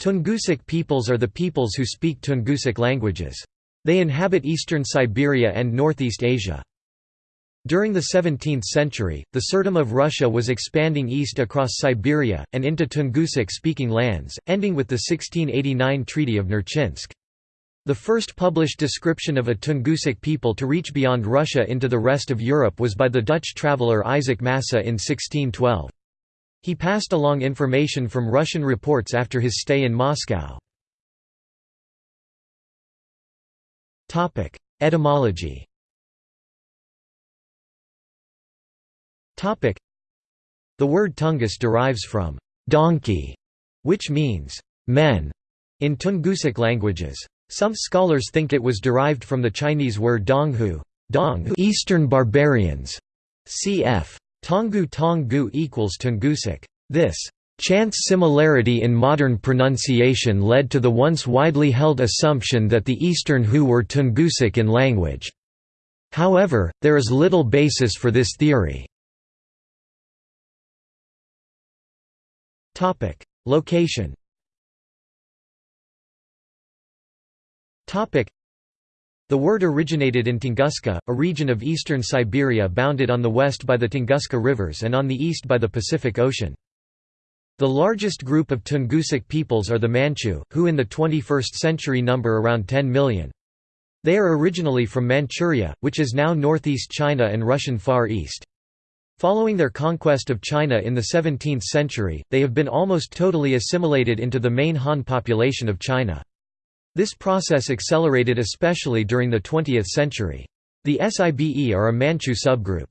Tungusic peoples are the peoples who speak Tungusic languages. They inhabit eastern Siberia and northeast Asia. During the 17th century, the Tsardom of Russia was expanding east across Siberia, and into Tungusic-speaking lands, ending with the 1689 Treaty of Nerchinsk. The first published description of a Tungusic people to reach beyond Russia into the rest of Europe was by the Dutch traveller Isaac Massa in 1612. He passed along information from Russian reports after his stay in Moscow. Etymology The word Tungus derives from donkey, which means men in Tungusic languages. Some scholars think it was derived from the Chinese word donghu, dong Eastern barbarians, cf. Tongu Tonggu equals Tungusic. This chance similarity in modern pronunciation led to the once widely held assumption that the Eastern Hu were Tungusic in language. However, there is little basis for this theory. Location the word originated in Tunguska, a region of eastern Siberia bounded on the west by the Tunguska rivers and on the east by the Pacific Ocean. The largest group of Tungusic peoples are the Manchu, who in the 21st century number around 10 million. They are originally from Manchuria, which is now northeast China and Russian Far East. Following their conquest of China in the 17th century, they have been almost totally assimilated into the main Han population of China. This process accelerated especially during the 20th century. The Sibe are a Manchu subgroup.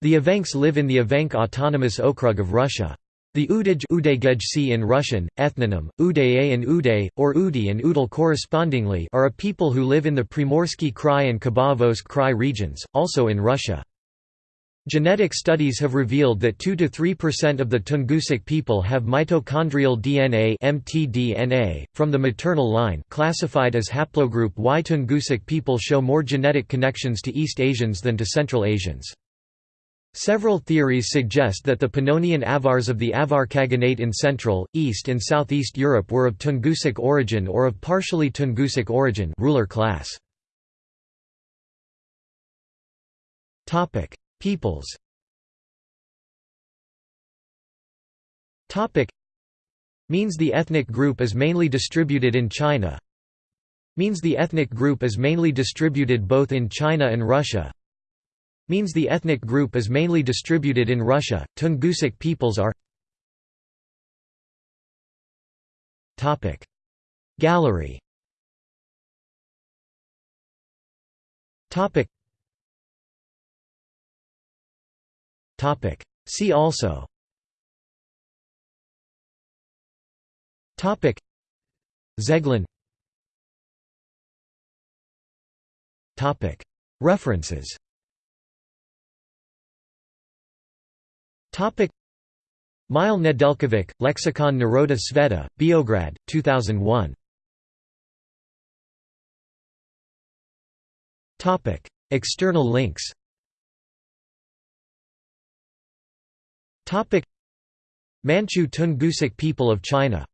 The Evenks live in the Evenk Autonomous Okrug of Russia. The Udaj in Russian, ethnonym, Udaye and Uday, or Udi and Udal correspondingly are a people who live in the Primorsky Krai and Khabarovsk Krai regions, also in Russia. Genetic studies have revealed that 2–3% of the Tungusic people have mitochondrial DNA mtDNA, from the maternal line classified as haplogroup Y. Tungusic people show more genetic connections to East Asians than to Central Asians. Several theories suggest that the Pannonian Avars of the Avar Khaganate in Central, East and Southeast Europe were of Tungusic origin or of partially Tungusic origin ruler class. Peoples. Means the ethnic group is mainly distributed in China. Means the ethnic group is mainly distributed both in China and Russia. Means the ethnic group is mainly distributed in Russia, Tungusic peoples are Topic. Gallery. Topic. See also Topic. Zeglin Topic. References Topic. Mile Nedeljkovic, Lexicon Naroda Sveta, Beograd, 2001. Topic. External links Manchu Tungusic people of China